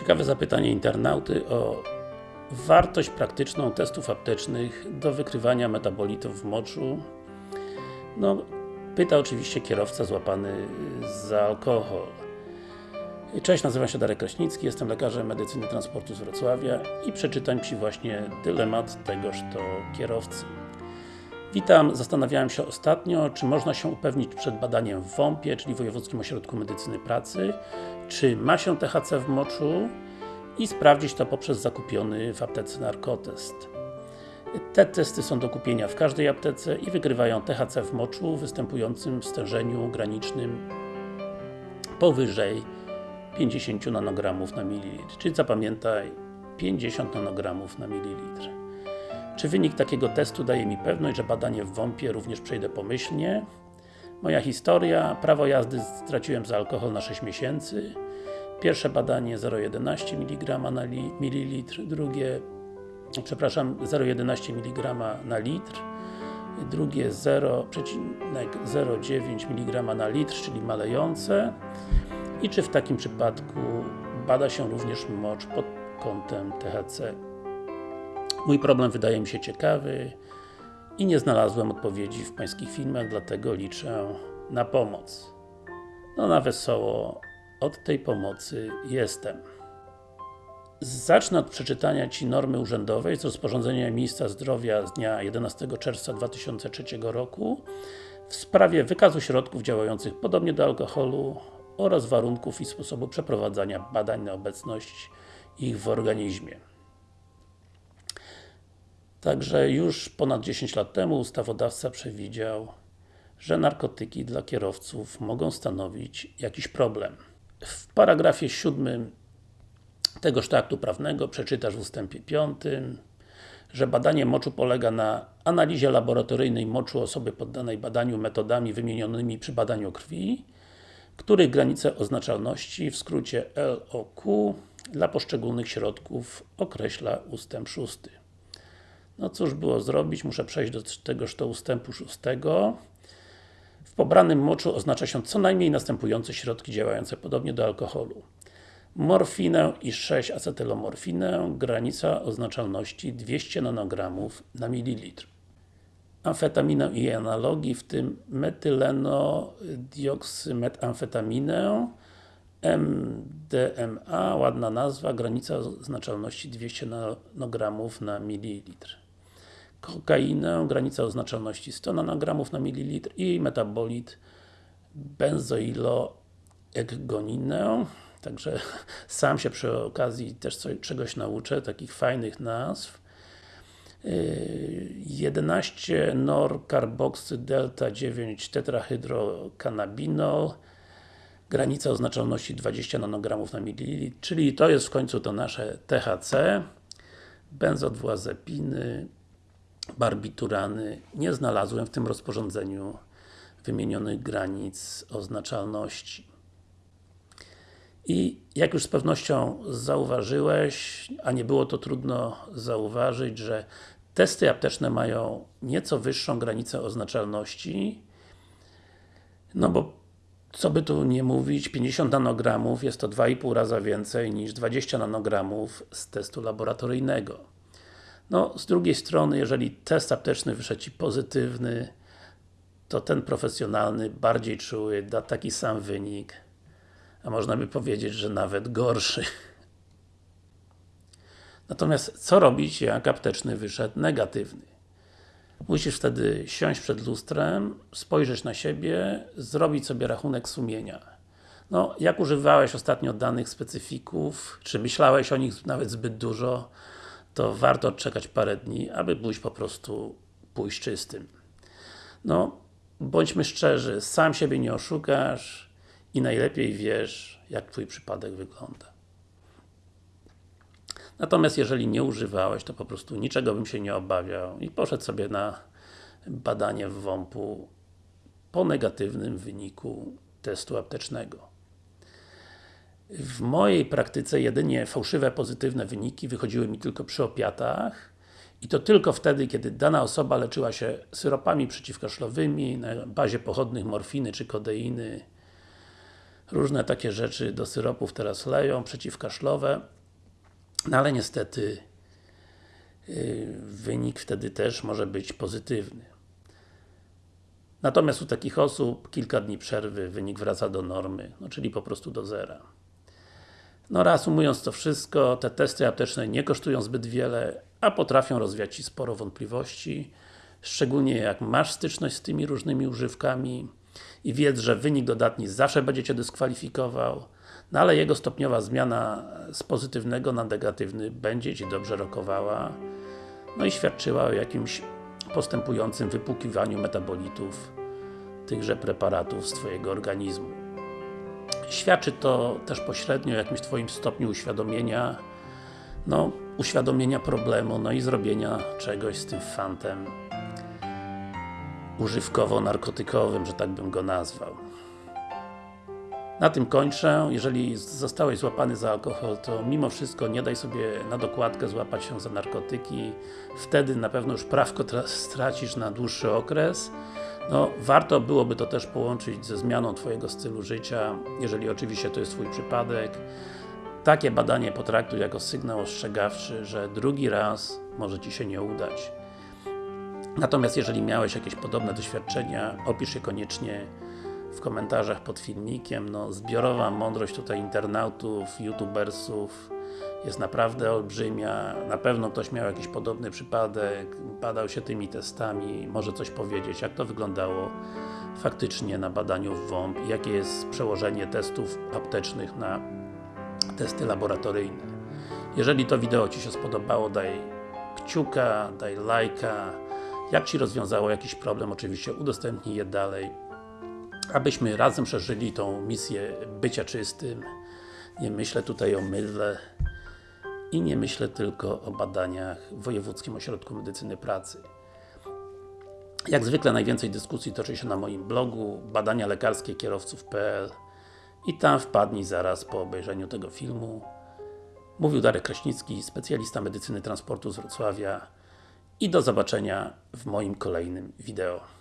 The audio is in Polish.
Ciekawe zapytanie internauty o wartość praktyczną testów aptecznych do wykrywania metabolitów w moczu. No, pyta oczywiście kierowca złapany za alkohol. Cześć, nazywam się Darek Kraśnicki, jestem lekarzem medycyny transportu z Wrocławia i przeczytam Ci właśnie dylemat tegoż to kierowcy. Witam, zastanawiałem się ostatnio, czy można się upewnić przed badaniem w WOMP-ie, czyli Wojewódzkim Ośrodku Medycyny Pracy, czy ma się THC w moczu i sprawdzić to poprzez zakupiony w aptece narkotest. Te testy są do kupienia w każdej aptece i wykrywają THC w moczu występującym w stężeniu granicznym powyżej 50 nanogramów na mililitr, czyli zapamiętaj 50 nanogramów na mililitr. Czy wynik takiego testu daje mi pewność, że badanie w WOMP-ie również przejdę pomyślnie? Moja historia, prawo jazdy straciłem za alkohol na 6 miesięcy. Pierwsze badanie 0,11 mg na mililitr, drugie, przepraszam, 0,11 mg na litr, drugie 0,09 mg na litr, czyli malejące. I czy w takim przypadku bada się również mocz pod kątem THC? Mój problem wydaje mi się ciekawy i nie znalazłem odpowiedzi w Pańskich filmach, dlatego liczę na pomoc. No na wesoło, od tej pomocy jestem. Zacznę od przeczytania Ci normy urzędowej z rozporządzenia Ministra Zdrowia z dnia 11 czerwca 2003 roku w sprawie wykazu środków działających podobnie do alkoholu oraz warunków i sposobu przeprowadzania badań na obecność ich w organizmie. Także już ponad 10 lat temu ustawodawca przewidział, że narkotyki dla kierowców mogą stanowić jakiś problem. W paragrafie 7 tegoż aktu prawnego przeczytasz w ustępie 5, że badanie moczu polega na analizie laboratoryjnej moczu osoby poddanej badaniu metodami wymienionymi przy badaniu krwi, których granice oznaczalności, w skrócie LOQ, dla poszczególnych środków określa ustęp 6. No cóż było zrobić, muszę przejść do tegoż to ustępu 6. W pobranym moczu oznacza się co najmniej następujące środki działające podobnie do alkoholu. Morfinę i 6-acetylomorfinę, granica oznaczalności 200 nanogramów na mililitr. Amfetaminę i jej analogii, w tym metylenodioksymetaminę, MDMA, ładna nazwa, granica oznaczalności 200 nanogramów na mililitr. Kokainę, granica oznaczalności 100 nanogramów na mililitr i metabolit benzoiloekgoninę. Także sam się przy okazji też coś, czegoś nauczę, takich fajnych nazw. 11 norcarboxy delta 9 tetrahydrocannabinol granica oznaczalności 20 nanogramów na mililitr, czyli to jest w końcu to nasze THC benzodwuazepiny barbiturany nie znalazłem w tym rozporządzeniu wymienionych granic oznaczalności. I jak już z pewnością zauważyłeś, a nie było to trudno zauważyć, że testy apteczne mają nieco wyższą granicę oznaczalności, no bo co by tu nie mówić, 50 nanogramów jest to 2,5 raza więcej niż 20 nanogramów z testu laboratoryjnego. No, z drugiej strony, jeżeli test apteczny wyszedł Ci pozytywny, to ten profesjonalny, bardziej czuły, da taki sam wynik, a można by powiedzieć, że nawet gorszy. Natomiast co robić, jak apteczny wyszedł negatywny? Musisz wtedy siąść przed lustrem, spojrzeć na siebie, zrobić sobie rachunek sumienia. No, jak używałeś ostatnio danych specyfików, czy myślałeś o nich nawet zbyt dużo, to warto odczekać parę dni, aby pójść po prostu pójść czystym. No, bądźmy szczerzy, sam siebie nie oszukasz i najlepiej wiesz, jak Twój przypadek wygląda. Natomiast jeżeli nie używałeś, to po prostu niczego bym się nie obawiał i poszedł sobie na badanie w WOMP-u po negatywnym wyniku testu aptecznego. W mojej praktyce jedynie fałszywe, pozytywne wyniki wychodziły mi tylko przy opiatach i to tylko wtedy, kiedy dana osoba leczyła się syropami przeciwkaszlowymi na bazie pochodnych morfiny czy kodeiny różne takie rzeczy do syropów teraz leją, przeciwkaszlowe, no ale niestety yy, wynik wtedy też może być pozytywny. Natomiast u takich osób kilka dni przerwy wynik wraca do normy, no czyli po prostu do zera. No reasumując to wszystko, te testy apteczne nie kosztują zbyt wiele, a potrafią rozwiać Ci sporo wątpliwości, szczególnie jak masz styczność z tymi różnymi używkami i wiedz, że wynik dodatni zawsze będzie Cię dyskwalifikował, no ale jego stopniowa zmiana z pozytywnego na negatywny będzie Ci dobrze rokowała, no i świadczyła o jakimś postępującym wypłukiwaniu metabolitów tychże preparatów z Twojego organizmu. Świadczy to też pośrednio o jakimś Twoim stopniu uświadomienia no, uświadomienia problemu, no i zrobienia czegoś z tym fantem używkowo-narkotykowym, że tak bym go nazwał. Na tym kończę. Jeżeli zostałeś złapany za alkohol, to mimo wszystko nie daj sobie na dokładkę złapać się za narkotyki. Wtedy na pewno już prawko stracisz na dłuższy okres. No, warto byłoby to też połączyć ze zmianą Twojego stylu życia, jeżeli oczywiście to jest Twój przypadek. Takie badanie potraktuj jako sygnał ostrzegawczy, że drugi raz może Ci się nie udać. Natomiast jeżeli miałeś jakieś podobne doświadczenia, opisz je koniecznie w komentarzach pod filmikiem. No, zbiorowa mądrość tutaj internautów, youtubersów jest naprawdę olbrzymia. Na pewno ktoś miał jakiś podobny przypadek, badał się tymi testami, może coś powiedzieć, jak to wyglądało faktycznie na badaniu w WOMP i jakie jest przełożenie testów aptecznych na testy laboratoryjne. Jeżeli to wideo Ci się spodobało, daj kciuka, daj lajka. Jak Ci rozwiązało jakiś problem, oczywiście udostępnij je dalej abyśmy razem przeżyli tą misję bycia czystym. Nie myślę tutaj o mydle i nie myślę tylko o badaniach w Wojewódzkim Ośrodku Medycyny Pracy. Jak zwykle najwięcej dyskusji toczy się na moim blogu badania lekarskie kierowców.pl i tam wpadnij zaraz po obejrzeniu tego filmu. Mówił Darek Kraśnicki, specjalista medycyny transportu z Wrocławia i do zobaczenia w moim kolejnym wideo.